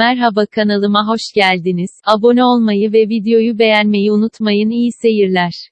Merhaba kanalıma hoş geldiniz. Abone olmayı ve videoyu beğenmeyi unutmayın. İyi seyirler.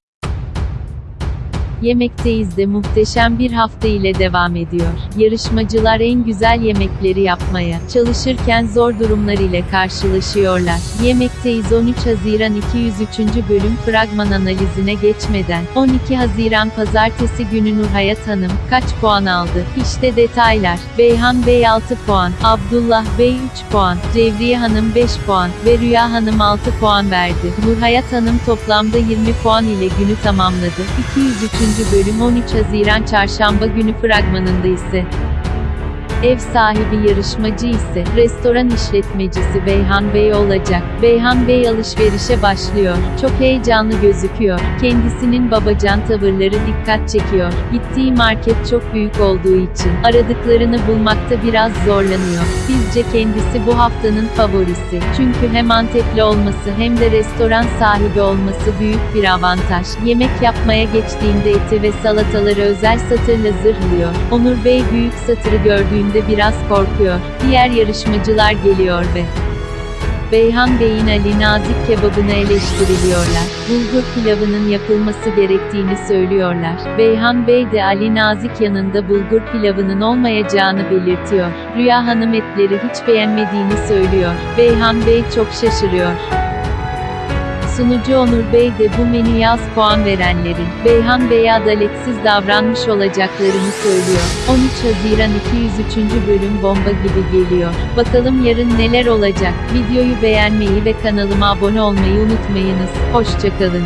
Yemekteyiz de muhteşem bir hafta ile devam ediyor. Yarışmacılar en güzel yemekleri yapmaya çalışırken zor durumlar ile karşılaşıyorlar. Yemekteyiz 13 Haziran 203. bölüm fragman analizine geçmeden 12 Haziran pazartesi günü Nurhayat Hanım kaç puan aldı? İşte detaylar. Beyhan Bey 6 puan, Abdullah Bey 3 puan, Cevriye Hanım 5 puan ve Rüya Hanım 6 puan verdi. Nurhayat Hanım toplamda 20 puan ile günü tamamladı. 203. bölüm 13 Haziran Çarşamba günü fragmanında ise Ev sahibi yarışmacı ise restoran işletmecisi Beyhan Bey olacak. Beyhan Bey alışverişe başlıyor. Çok heyecanlı gözüküyor. Kendisinin babacan tavırları dikkat çekiyor. Gittiği market çok büyük olduğu için aradıklarını bulmakta biraz zorlanıyor. Bizce kendisi bu haftanın favorisi. Çünkü hem Antepli olması hem de restoran sahibi olması büyük bir avantaj. Yemek yapmaya geçtiğinde eti ve salataları özel satırla zırhlıyor. Onur Bey büyük satırı gördüğünde biraz korkuyor. Diğer yarışmacılar geliyor ve Beyhan Bey'in Ali Nazik kebabını eleştiriliyorlar. Bulgur pilavının yapılması gerektiğini söylüyorlar. Beyhan Bey de Ali Nazik yanında bulgur pilavının olmayacağını belirtiyor. Rüya Hanım etleri hiç beğenmediğini söylüyor. Beyhan Bey çok şaşırıyor. Sunucu Onur Bey de bu menüye az puan verenlerin, Beyhan Bey'e adaletsiz davranmış olacaklarını söylüyor. 13 Haziran 203. bölüm bomba gibi geliyor. Bakalım yarın neler olacak? Videoyu beğenmeyi ve kanalıma abone olmayı unutmayınız. Hoşçakalın.